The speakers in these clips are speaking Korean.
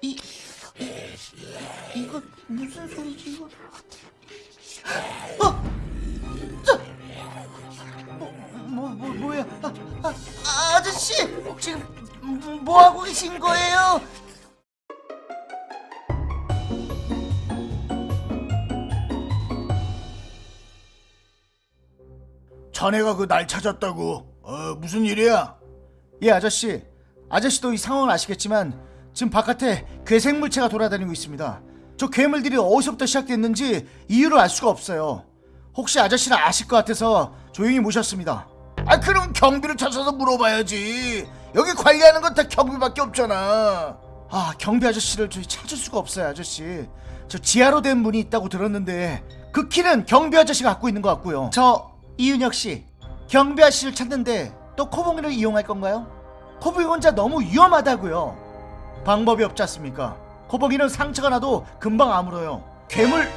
이 이거 무슨 소리지 이거? 어, 저, 뭐, 뭐, 뭐 뭐야? 아, 아, 아, 아저씨 지금 뭐 하고 계신 거예요? 자네가 그 날 찾았다고. 어, 무슨 일이야? 예 아저씨 아저씨도 이 상황을 아시겠지만 지금 바깥에 괴생물체가 돌아다니고 있습니다 저 괴물들이 어디서부터 시작됐는지 이유를 알 수가 없어요 혹시 아저씨는 아실 것 같아서 조용히 모셨습니다 아, 그럼 경비를 찾아서 물어봐야지. 여기 관리하는 건 다 경비밖에 없잖아. 아 경비 아저씨를 저희 찾을 수가 없어요 아저씨 저 지하로 된 문이 있다고 들었는데 그 키는 경비 아저씨가 갖고 있는 것 같고요 저 이윤혁 씨 경비 아저씨를 찾는데 또 코봉이를 이용할 건가요? 코봉이 혼자 너무 위험하다고요. 방법이 없지 않습니까? 코봉이는 상처가 나도 금방 아물어요. 괴물?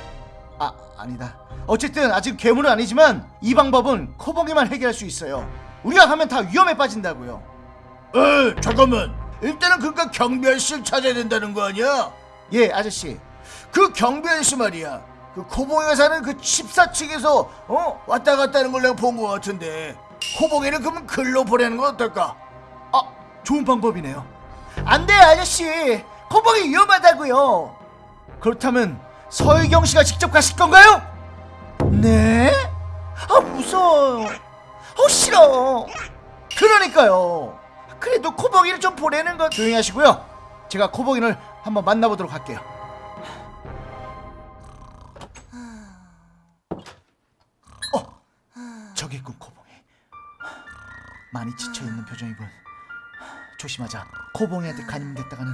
아 아니다. 어쨌든 아직 괴물은 아니지만 이 방법은 코봉이만 해결할 수 있어요. 우리가 가면 다 위험에 빠진다고요. 에, 잠깐만. 일단은 그니까 경비 아저씨를 찾아야 된다는 거 아니야? 예 아저씨. 그 경비 아저씨 말이야. 그 코봉이가 사는 그 14층에서 어? 왔다 갔다 하는 걸 내가 본 것 같은데. 코봉이를 그러면 글로 보내는 건 어떨까? 아, 좋은 방법이네요. 안 돼요, 아저씨. 코봉이 위험하다고요. 그렇다면 서희경 씨가 직접 가실 건가요? 네? 아, 무서워요. 어, 싫어. 그러니까요. 그래도 코봉이를 좀 보내는 건 조용히 하시고요. 제가 코봉이를 한번 만나보도록 할게요. 어, 저기 있군 코봉이. 많이 지쳐 있는 표정이군 조심하자. 코봉이한테 간임됐다가는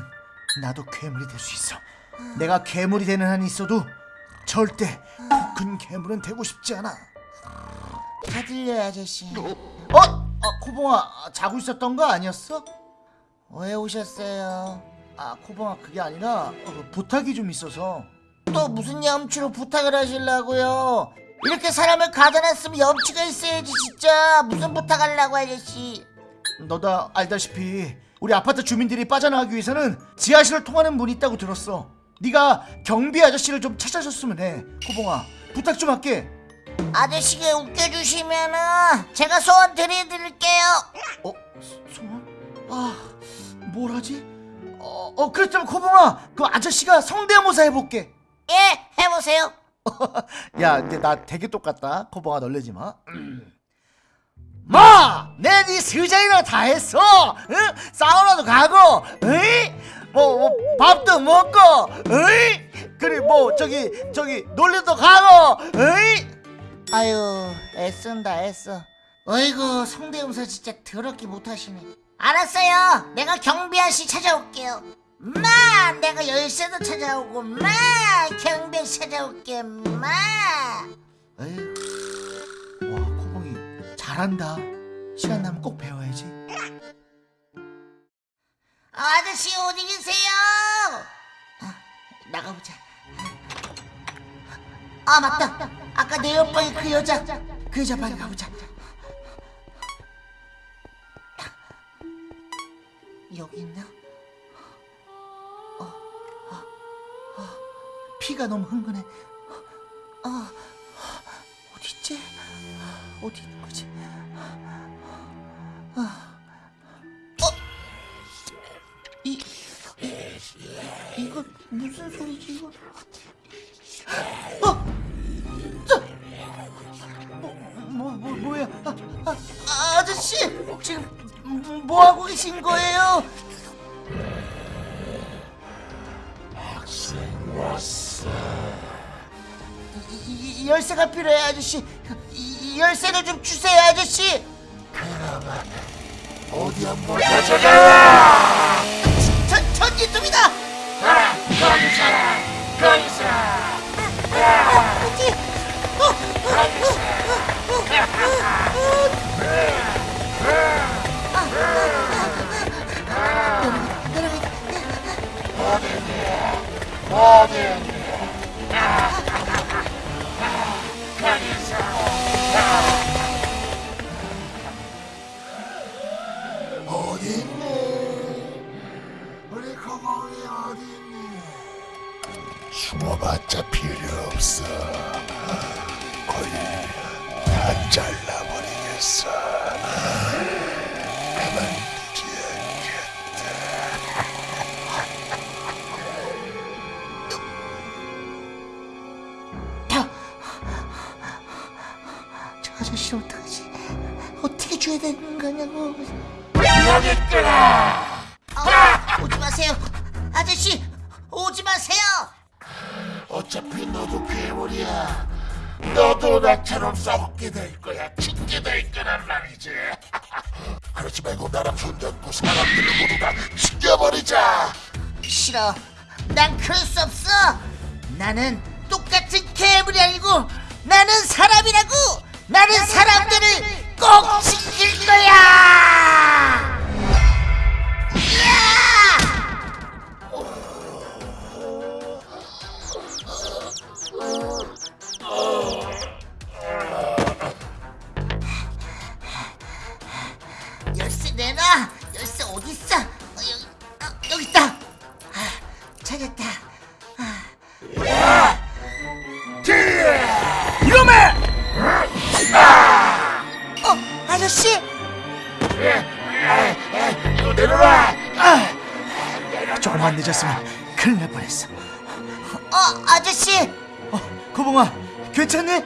나도 괴물이 될 수 있어. 내가 괴물이 되는 한이 있어도 절대 큰 괴물은 되고 싶지 않아. 다 들려요 아저씨. 어? 아, 코봉아 자고 있었던 거 아니었어? 왜 오셨어요? 아 코봉아 그게 아니라 어, 부탁이 좀 있어서. 또 무슨 염치로 부탁을 하시려고요? 이렇게 사람을 가져놨으면 염치가 있어야지 진짜. 무슨 부탁하려고 아저씨 너도 알다시피 우리 아파트 주민들이 빠져나가기 위해서는 지하실을 통하는 문이 있다고 들었어 네가 경비 아저씨를 좀 찾아줬으면 해 코봉아 부탁 좀 할게 아저씨가 웃겨주시면은 제가 소원 드려드릴게요. 어? 소- 소원? 아, 뭘 하지? 어, 어 그렇다면 코봉아 그 아저씨가 성대모사 해볼게 예, 해보세요. 야, 근데 나 되게 똑같다. 코봉아 놀래지 마. 마! 내네 스장이나 다 했어. 응? 사우나도 가고, 에이? 뭐, 뭐 밥도 먹고, 에이? 그래 뭐 저기 저기 놀이도 가고, 에이? 아유, 애쓴다 애써. 어이구, 성대모사 진짜 더럽게 못하시네. 알았어요. 내가 경비 아저씨 찾아올게요. 마, 내가 열쇠도 찾아오고, 마, 경비 아저씨 찾아올게, 마. 코봉이 잘한다. 시간 나면 꼭 배워야지. 아, 아저씨 어디 계세요? 아, 나가보자. 아 맞다. 아까 내 옆방에 그 여자. 그 여자 빨리 가보자. 여기 있나? 피가 너무 흥건해. 아, 어디 있지? 어디 있는 거지? 아, 어, 이 이거 무슨 소리지 이거? 어, 저, 뭐, 뭐, 뭐 뭐야? 아, 아, 아, 아저씨 지금 뭐 하고 계신 거예요? 이, 이 열쇠가 필요해 아저씨 이, 이 열쇠를 좀 주세요 아저씨 어디 한번 가져가. 전, 전기톱이다 어디 어, 어, 어디 아저씨 어떡하지? 어떻게 줘야 되는 거냐고. 어, 오지 마세요. 아저씨, 오지 마세요. 어차피 너도 괴물이야. 너도 나처럼 썩게 될 거야. 죽게 될 거란 말이지. 그러지 말고 나랑 손잡고 사람들을 모두 다 죽여버리자. 싫어. 난 그럴 수 없어. 나는 똑같은 괴물이 아니고 나는 사람이라고. 나는 사람들을 꼭 지킬 아저씨. 이거 내려놔. 조금만 늦었으면 큰일 날 뻔했어. 어, 아저씨. 어, 고봉아, 괜찮니?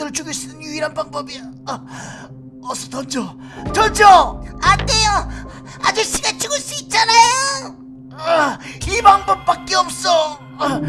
저 괴물들을 죽일 수 있는 유일한 방법이야. 아, 어서 던져, 던져. 안 돼요. 아저씨가 죽을 수 있잖아요. 아, 이 방법밖에 없어. 아,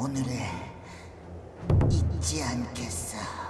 오늘을 잊지 않겠어.